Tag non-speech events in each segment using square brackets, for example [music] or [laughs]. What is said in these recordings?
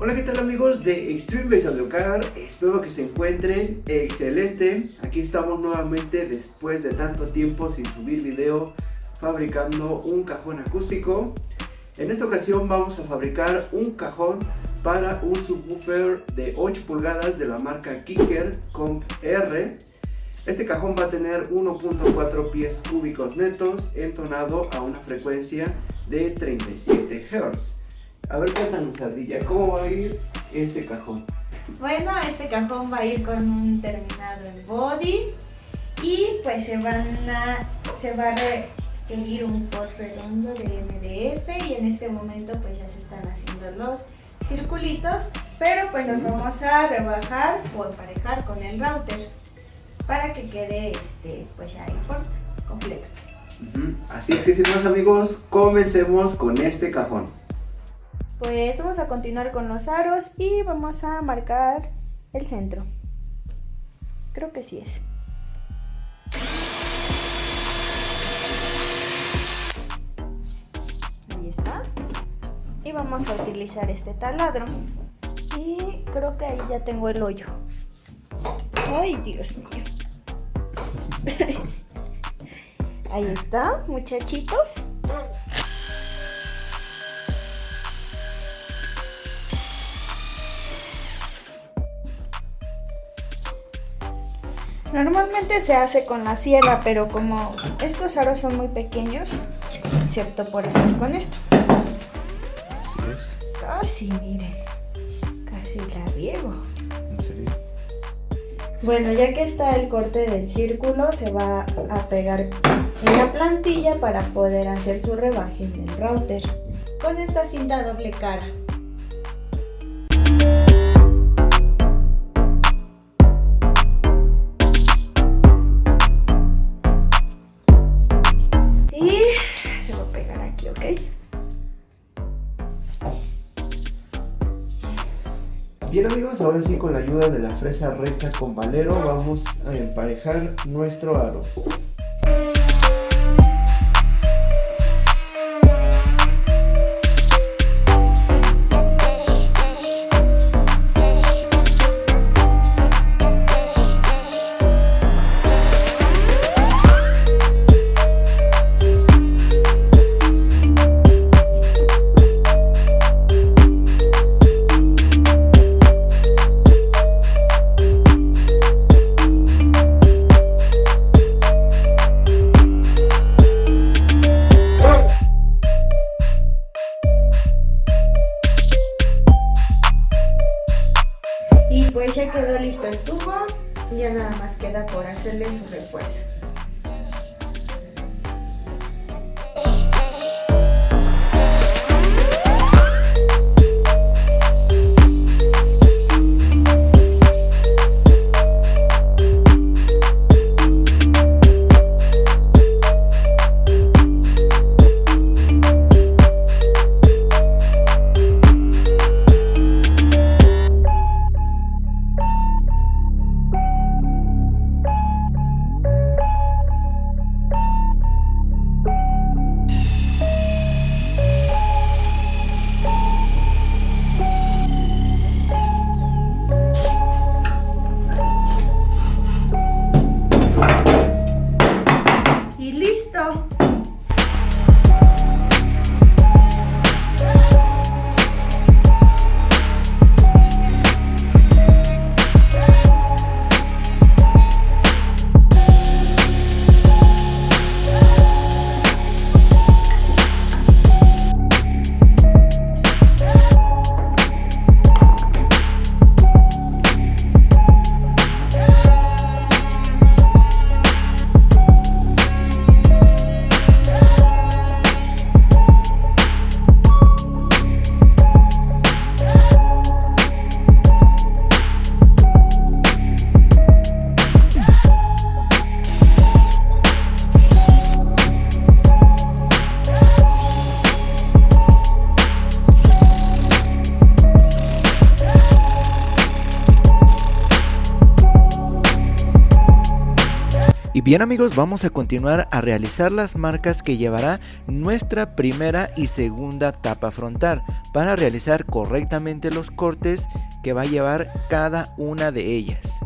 Hola, ¿qué tal amigos de Extreme Base Car? Espero que se encuentren excelente. Aquí estamos nuevamente después de tanto tiempo sin subir video fabricando un cajón acústico. En esta ocasión vamos a fabricar un cajón para un subwoofer de 8 pulgadas de la marca Kicker Comp R. Este cajón va a tener 1.4 pies cúbicos netos entonado a una frecuencia de 37 Hz. A ver, cuéntanos, Ardilla, ¿cómo va a ir ese cajón? Bueno, este cajón va a ir con un terminado en body y pues se van a, se va a requerir un pot redondo de MDF y en este momento pues ya se están haciendo los circulitos, pero pues nos vamos a rebajar o emparejar con el router para que quede este pues ya el port completo. Así es que sin más amigos, comencemos con este cajón. Pues vamos a continuar con los aros y vamos a marcar el centro. Creo que sí es. Ahí está. Y vamos a utilizar este taladro. Y creo que ahí ya tengo el hoyo. Ay, Dios mío. [laughs] Ahí está, muchachitos. Normalmente se hace con la sierra, pero como estos aros son muy pequeños, excepto por hacer con esto. Casi, miren. Casi la riego. ¿En serio? Bueno, ya que está el corte del círculo, se va a pegar en la plantilla para poder hacer su rebaje en el router con esta cinta doble cara. Bien amigos, ahora sí con la ayuda de la fresa recta con valero vamos a emparejar nuestro aro. Y bien amigos, vamos a continuar a realizar las marcas que llevará nuestra primera y segunda tapa frontal para realizar correctamente los cortes que va a llevar cada una de ellas.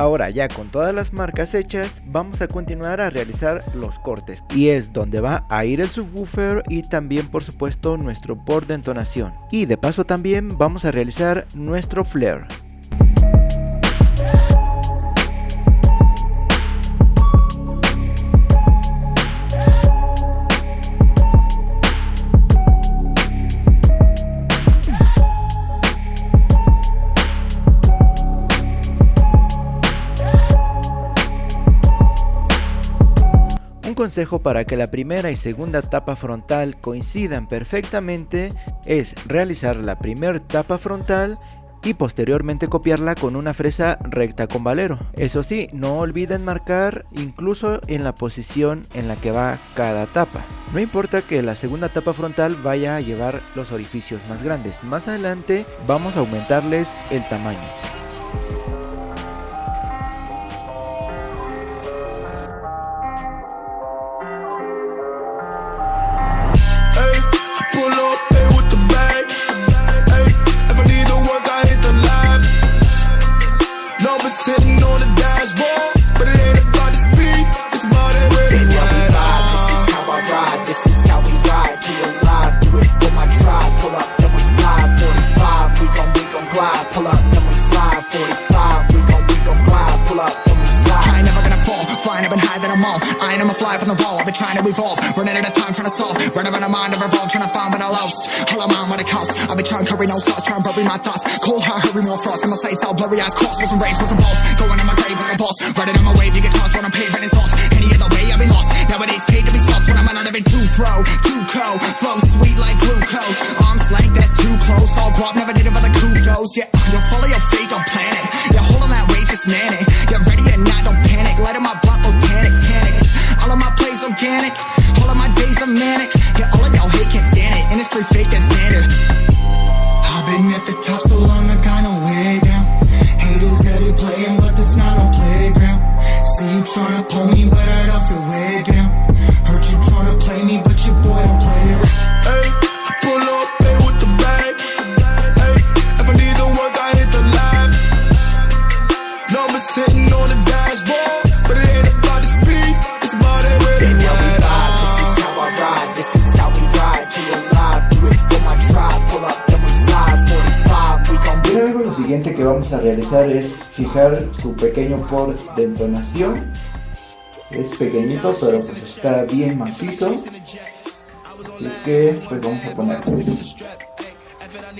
Ahora ya con todas las marcas hechas vamos a continuar a realizar los cortes y es donde va a ir el subwoofer y también por supuesto nuestro port de entonación y de paso también vamos a realizar nuestro flare. Consejo para que la primera y segunda tapa frontal coincidan perfectamente es realizar la primera tapa frontal y posteriormente copiarla con una fresa recta con valero. Eso sí, no olviden marcar incluso en la posición en la que va cada tapa. No importa que la segunda tapa frontal vaya a llevar los orificios más grandes, más adelante vamos a aumentarles el tamaño. Running around a mind of revolt, trying to find what I lost. All I'm what it costs. I've been trying to curry no sauce, trying to bury my thoughts. Cold heart, hurry more frost. In my sights, all blurry eyes cross. Wasn't raised, wasn't boss. Going in my grave, was a boss. Riding on my wave, you get tossed when I'm paid, it's off. Any other way, I've been lost. Nowadays, paid to be sauce when I'm out of it too throw, too cold. Flow sweet like glucose. Arms length, that's too close. All guap, never did it for the es fijar su pequeño port. Es pequeñito, pero pues está bien macizo. Así que pues vamos a poner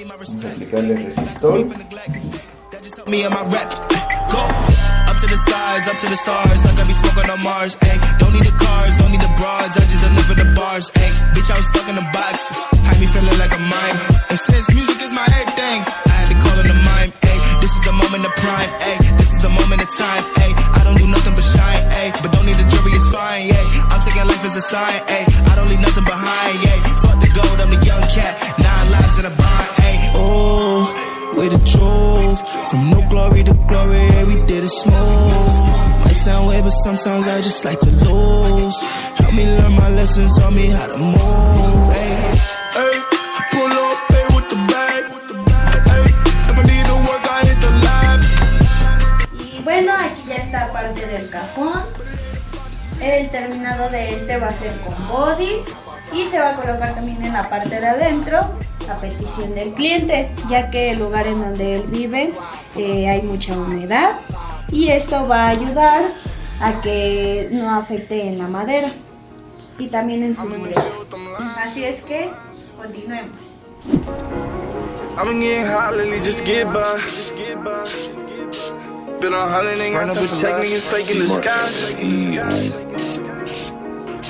Vamos a aplicarle resistor. to the skies, up to the stars, be on Mars. Don't need the cars, don't need the broads, I just deliver the bars. Bitch, I was stuck in a box, feeling like a time. I don't do nothing but shine. Ayy, but don't need the jury, it's fine. Ayy, I'm taking life as a sign. Ayy, I don't leave nothing behind. Ayy, fuck the gold, I'm the young cat, nine lives in a bind. Ayy, oh, way to drove from no glory to glory. Every day the smooth. Might sound weird, but sometimes I just like to lose. Help me learn my lessons, tell me how to move. Hey, hey, El terminado de este va a ser con body y se va a colocar también en la parte de adentro a petición del cliente, ya que el lugar en donde él vive eh, hay mucha humedad y esto va a ayudar a que no afecte en la madera y también en su dureza. Así es que continuemos.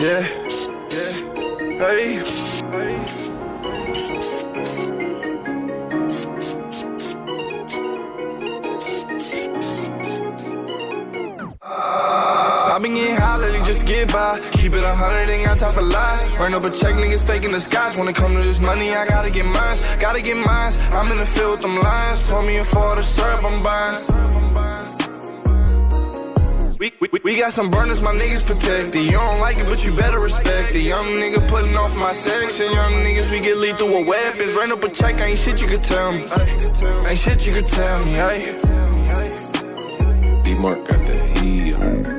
Yeah, yeah, hey, hey. I been getting high lately, just get by. Keep it a hundred, ain't got time for lies. Run up a check, niggas faking the skies. When it come to this money, I gotta get mines, gotta get mines. I'm in the field with them lines. Pour me a for the syrup, I'm buying. We, we, we got some burners, my niggas protected. You don't like it, but you better respect it. Young nigga putting off my section. Young niggas, we get lethal with weapons. Ran up a check, ain't shit you could tell me. Ain't shit you could tell me, hey. D-Mark got the heat.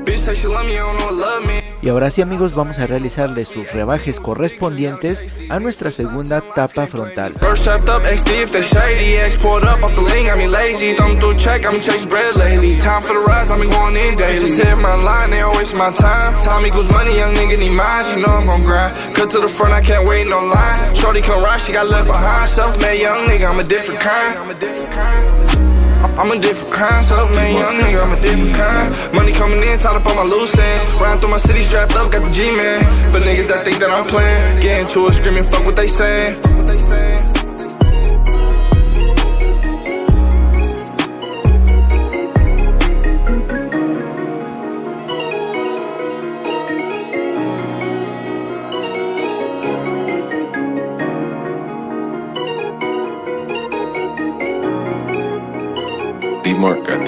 Bitch say she love me, I don't know what love me. Y ahora sí amigos vamos a realizarle sus rebajes correspondientes a nuestra segunda tapa frontal. I'm a different kind, self-made young nigga, I'm a different kind. Money coming in, tied up on my loose ends. Round through my city, strapped up, got the G-man. For niggas that think that I'm playing, get into it, screaming, fuck what they saying. D-Mark got.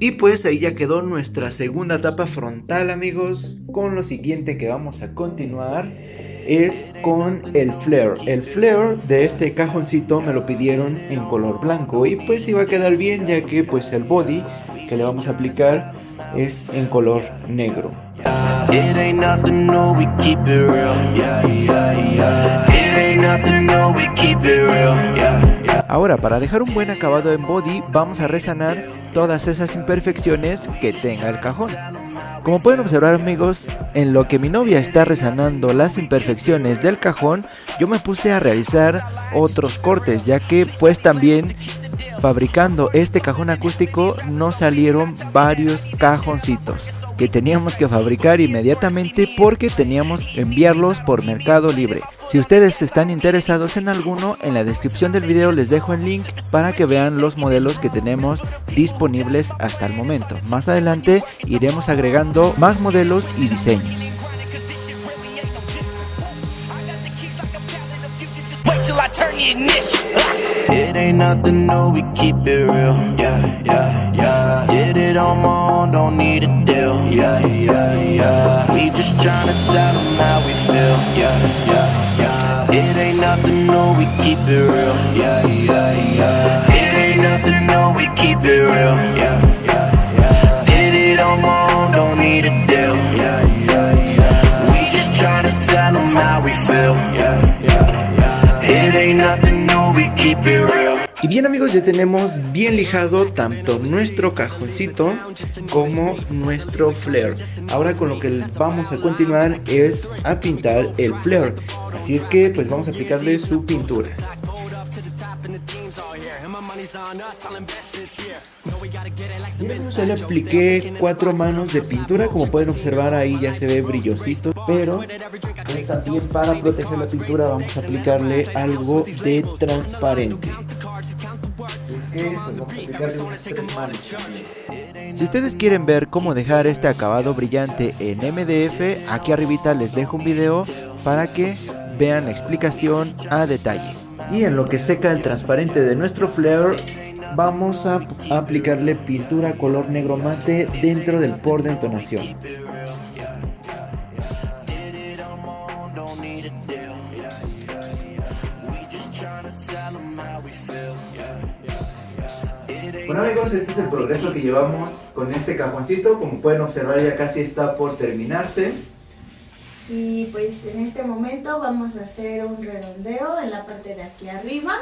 Y pues ahí ya quedó nuestra segunda tapa frontal amigos Con lo siguiente que vamos a continuar es con el flare. El flare de este cajoncito me lo pidieron en color blanco Y pues iba a quedar bien ya que pues el body que le vamos a aplicar es en color negro. Ahora, para dejar un buen acabado en body, vamos a resanar todas esas imperfecciones que tenga el cajón. Como pueden observar amigos, en lo que mi novia está resanando las imperfecciones del cajón, yo me puse a realizar otros cortes, ya que pues también fabricando este cajón acústico nos salieron varios cajoncitos que teníamos que fabricar inmediatamente porque teníamos que enviarlos por Mercado Libre. Si ustedes están interesados en alguno, en la descripción del video les dejo el link para que vean los modelos que tenemos disponibles hasta el momento. Más adelante iremos agregando más modelos y diseños. It ain't nothing new, we keep it real. Yeah, yeah, yeah. Did it on my own, don't need a deal. Yeah, yeah, yeah. We just tryna tell them how we feel. Yeah, yeah, yeah. It ain't nothing new, we keep it real. Yeah, yeah, yeah. It ain't nothing new, we keep it real. Yeah, yeah, yeah. Did it on my own, don't need a deal. Yeah, yeah, yeah. We just tryna tell them how we feel. Yeah, yeah, yeah. It ain't nothing Y bien amigos, ya tenemos bien lijado tanto nuestro cajoncito como nuestro flare. Ahora con lo que vamos a continuar es a pintar el flare. Así es que pues vamos a aplicarle su pintura. Yo le apliqué cuatro manos de pintura, como pueden observar ahí ya se ve brillosito, pero pues, también para proteger la pintura vamos a aplicarle algo de transparente. Si ustedes quieren ver cómo dejar este acabado brillante en MDF, aquí arribita les dejo un video para que vean la explicación a detalle. Y en lo que seca el transparente de nuestro flare, vamos a aplicarle pintura color negro mate dentro del por de entonación. Bueno amigos, este es el progreso que llevamos con este cajoncito. Como pueden observar ya casi está por terminarse. Y pues en este momento vamos a hacer un redondeo en la parte de aquí arriba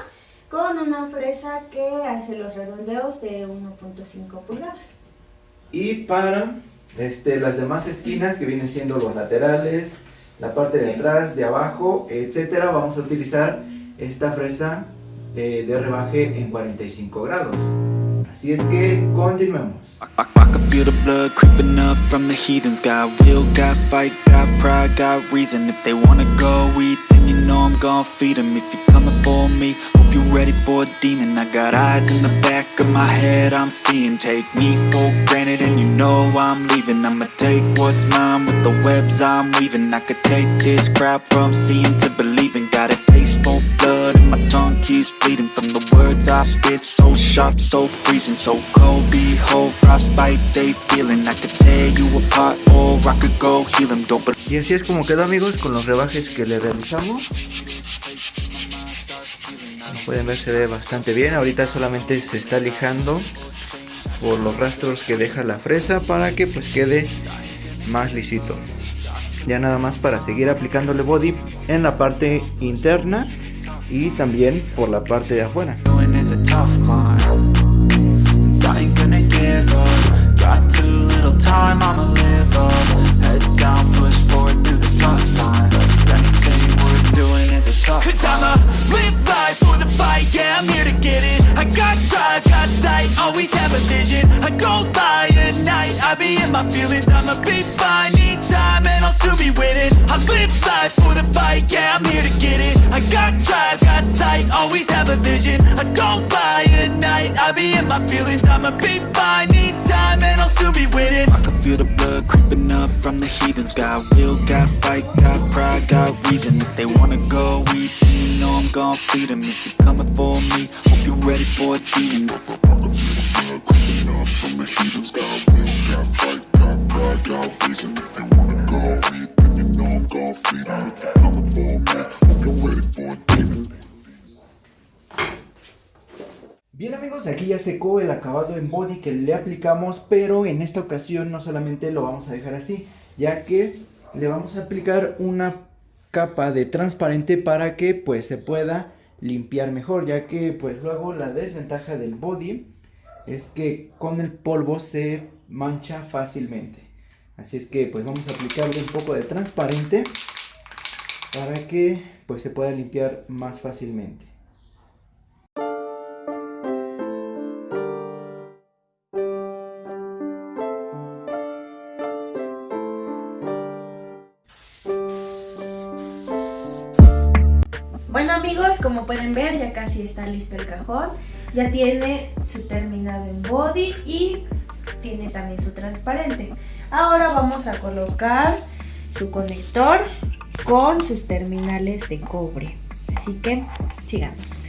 con una fresa que hace los redondeos de 1.5 pulgadas. Y para este, las demás esquinas que vienen siendo los laterales, la parte de atrás, de abajo, etcétera, vamos a utilizar esta fresa eh, de rebaje en 45 grados. Así es que continuemos. Got pride, got reason. If they wanna go eat, then you know I'm gon' feed them If you're coming for me, hope you're ready for a demon. I got eyes in the back of my head, I'm seeing. Take me for granted and you know I'm leaving. I'ma take what's mine with the webs I'm weaving. I could take this crowd from seeing to believing. Got a taste for blood bleeding From the words I spit, so sharp, so freezing So cold, behold, frostbite they feeling I could tear or I could go heal them Don't Y así es como quedó amigos con los rebajes que le realizamos. Como pueden ver se ve bastante bien. Ahorita solamente se está lijando por los rastros que deja la fresa para que pues quede más lisito. Ya nada más para seguir aplicándole body en la parte interna y también por la parte de afuera. doing is a tough climb And I ain't gonna give up. Got too little time, I'ma live up. Head down, push forward through the tough times. 'Cause anything worth doing is a tough Cause I'ma live life for the fight, yeah, I'm here to get it. I got drive, got sight, always have a vision. I I be in my feelings I'ma be fine, need time and I'll still be winning I live life for the fight, yeah, I'm here to get it. I got drive, got sight, always have a vision. I don't lie at night, I be in my feelings I'ma be fine, need time and I'll still be winning I can feel the blood creeping up from the heathens. Got will, got fight, got pride, got reason. If they wanna go eat, Bien amigos, aquí ya secó el acabado en body que le aplicamos, pero en esta ocasión no solamente lo vamos a dejar así, ya que le vamos a aplicar una capa de transparente para que pues se pueda limpiar mejor, ya que pues luego la desventaja del body es que con el polvo se mancha fácilmente. Así es que pues vamos a aplicarle un poco de transparente para que pues se pueda limpiar más fácilmente. Bueno amigos, como pueden ver ya casi está listo el cajón. Ya tiene su terminado en body y tiene también su transparente. Ahora vamos a colocar su conector con sus terminales de cobre. Así que sigamos.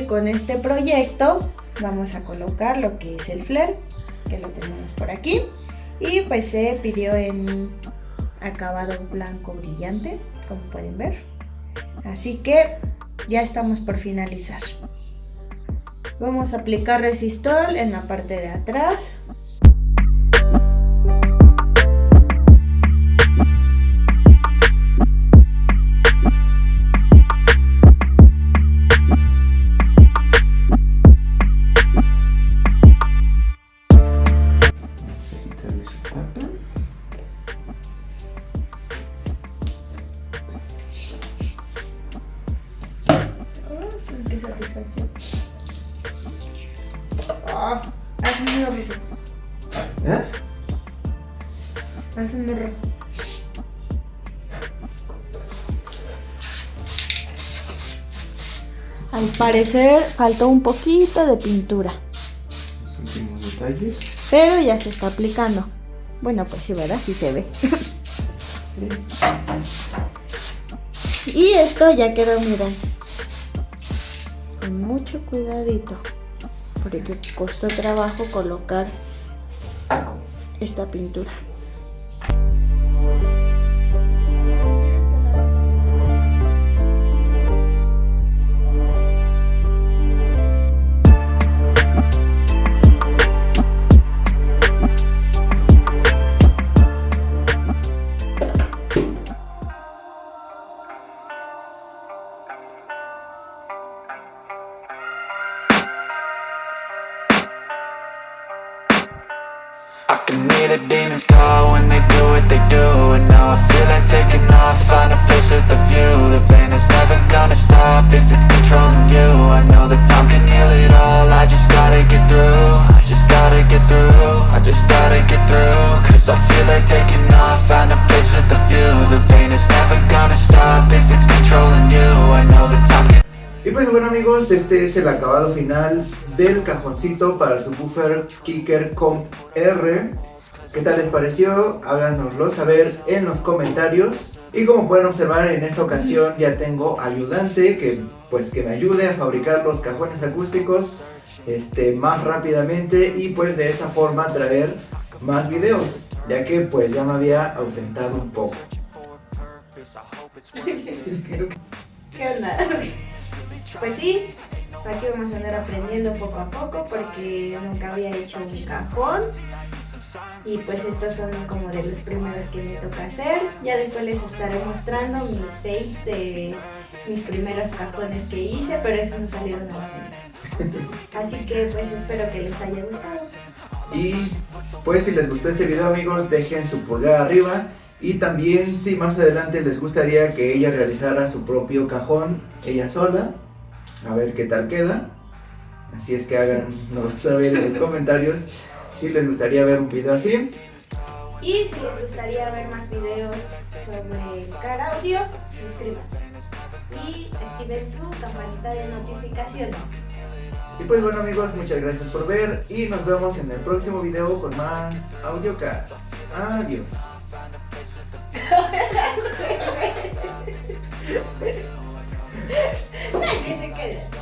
Con este proyecto, vamos a colocar lo que es el flare, que lo tenemos por aquí. Y pues se pidió en acabado blanco brillante, como pueden ver. Así que ya estamos por finalizar. Vamos a aplicar resistor en la parte de atrás. Parecer faltó un poquito de pintura, Los últimos detalles. pero ya se está aplicando. Bueno, pues sí, ¿verdad? Sí se ve. Y esto ya quedó, miren. Con mucho cuidadito. Porque costó trabajo colocar esta pintura. I can hear the demons call when they do what they do And now I feel like taking off, find a place with a view. The pain is never gonna stop if it's controlling you. I know that time can heal it all, I just gotta get through. I just gotta get through, I just gotta get through. Cause I feel like taking off, find a place with a view. The pain is never gonna stop if it's controlling you. I know that time can Y pues bueno amigos, este es el acabado final del cajoncito para el subwoofer Kicker Comp R. ¿Qué tal les pareció? Háganoslo saber en los comentarios. Y como pueden observar en esta ocasión ya tengo ayudante que pues que me ayude a fabricar los cajones acústicos este, más rápidamente y pues de esa forma traer más videos ya que pues ya me había ausentado un poco. [laughs] ¿Qué onda? Pues sí, aquí vamos a andar aprendiendo poco a poco porque nunca había hecho un cajón. Y pues estos son como de los primeros que me toca hacer. Ya después les estaré mostrando mis fakes de mis primeros cajones que hice, pero esos no salieron a la venta. [laughs] Así que pues espero que les haya gustado. Y pues si les gustó este video amigos dejen su pulgar arriba y también si más adelante les gustaría que ella realizara su propio cajón ella sola, a ver qué tal queda. Así es que hagan, no saber en los comentarios si les gustaría ver un video así. Y si les gustaría ver más videos sobre Car Audio, suscríbanse. Y activen su campanita de notificaciones. Y pues bueno amigos, muchas gracias por ver y nos vemos en el próximo video con más AudioCAD. Adiós. [laughs] ないですけど。